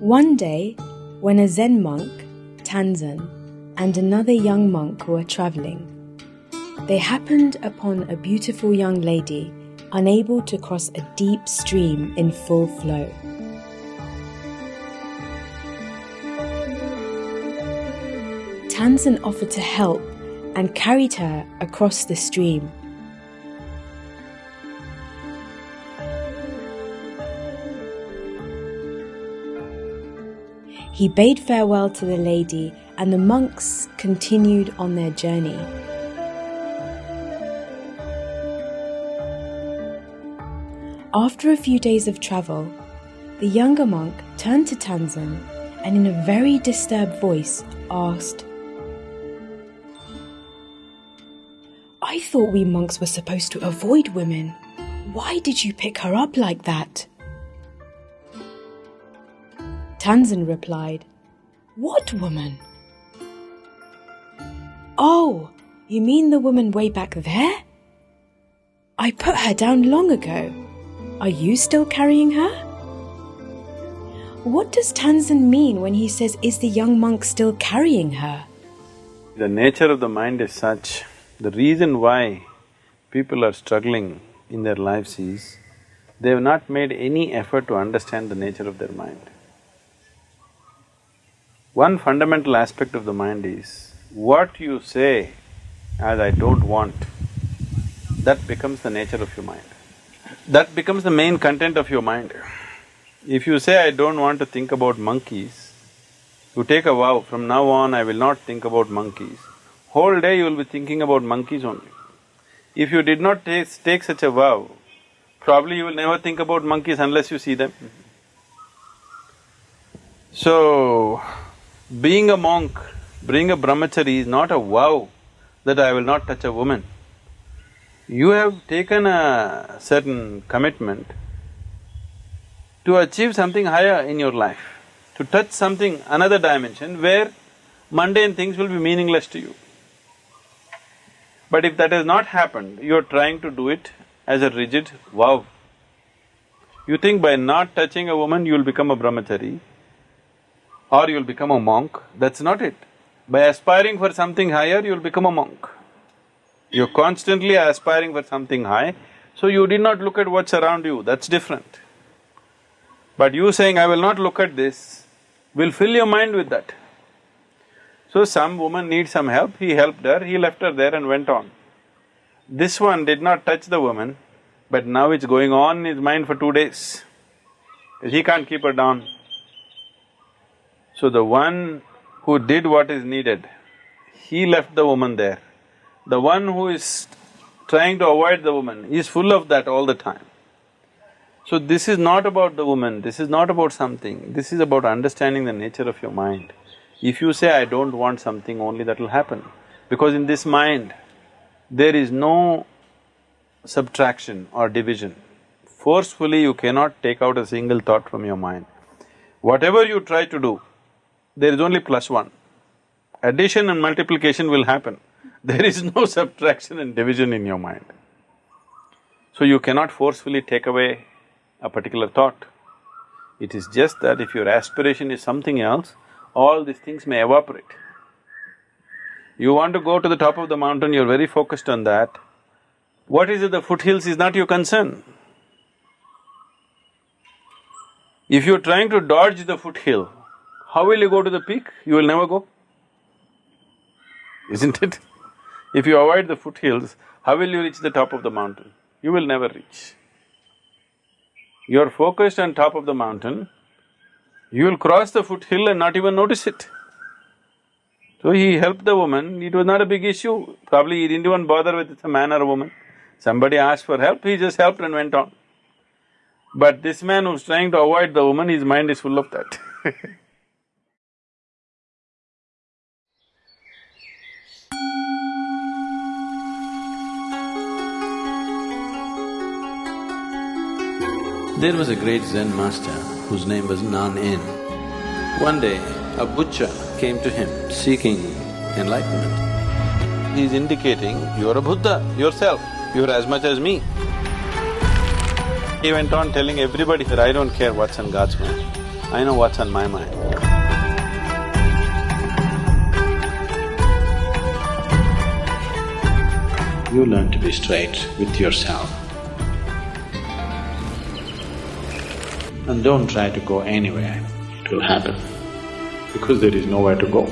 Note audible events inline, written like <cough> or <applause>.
One day, when a Zen monk, Tanzan, and another young monk were traveling, they happened upon a beautiful young lady unable to cross a deep stream in full flow. Tanzan offered to help and carried her across the stream. He bade farewell to the lady, and the monks continued on their journey. After a few days of travel, the younger monk turned to Tanzan and, in a very disturbed voice, asked, I thought we monks were supposed to avoid women. Why did you pick her up like that? Tanzan replied, What woman? Oh, you mean the woman way back there? I put her down long ago. Are you still carrying her? What does Tanzan mean when he says, Is the young monk still carrying her? The nature of the mind is such, the reason why people are struggling in their lives is they have not made any effort to understand the nature of their mind. One fundamental aspect of the mind is, what you say as I don't want, that becomes the nature of your mind. That becomes the main content of your mind. If you say, I don't want to think about monkeys, you take a vow, from now on I will not think about monkeys, whole day you will be thinking about monkeys only. If you did not take, take such a vow, probably you will never think about monkeys unless you see them. So, being a monk, being a brahmachari is not a vow that I will not touch a woman. You have taken a certain commitment to achieve something higher in your life, to touch something, another dimension where mundane things will be meaningless to you. But if that has not happened, you are trying to do it as a rigid vow. You think by not touching a woman, you will become a brahmachari, or you'll become a monk, that's not it. By aspiring for something higher, you'll become a monk. You're constantly aspiring for something high, so you did not look at what's around you, that's different. But you saying, I will not look at this, will fill your mind with that. So some woman needs some help, he helped her, he left her there and went on. This one did not touch the woman, but now it's going on in his mind for two days. He can't keep her down. So the one who did what is needed, he left the woman there. The one who is trying to avoid the woman is full of that all the time. So this is not about the woman, this is not about something, this is about understanding the nature of your mind. If you say, I don't want something, only that will happen. Because in this mind, there is no subtraction or division. Forcefully you cannot take out a single thought from your mind. Whatever you try to do, there is only plus one. Addition and multiplication will happen. <laughs> There is no subtraction and division in your mind. So you cannot forcefully take away a particular thought. It is just that if your aspiration is something else, all these things may evaporate. You want to go to the top of the mountain, you're very focused on that. What is it, the foothills is not your concern. If you're trying to dodge the foothill, how will you go to the peak? You will never go. Isn't it? If you avoid the foothills, how will you reach the top of the mountain? You will never reach. You're focused on top of the mountain, you will cross the foothill and not even notice it. So he helped the woman, it was not a big issue, probably he didn't even bother with it's a man or a woman. Somebody asked for help, he just helped and went on. But this man who's trying to avoid the woman, his mind is full of that <laughs> There was a great Zen master whose name was Nan-in. One day, a butcher came to him seeking enlightenment. He is indicating, you're a Buddha yourself, you're as much as me. He went on telling everybody that I don't care what's on God's mind. I know what's on my mind. You learn to be straight with yourself. And don't try to go anywhere, it will happen, because there is nowhere to go.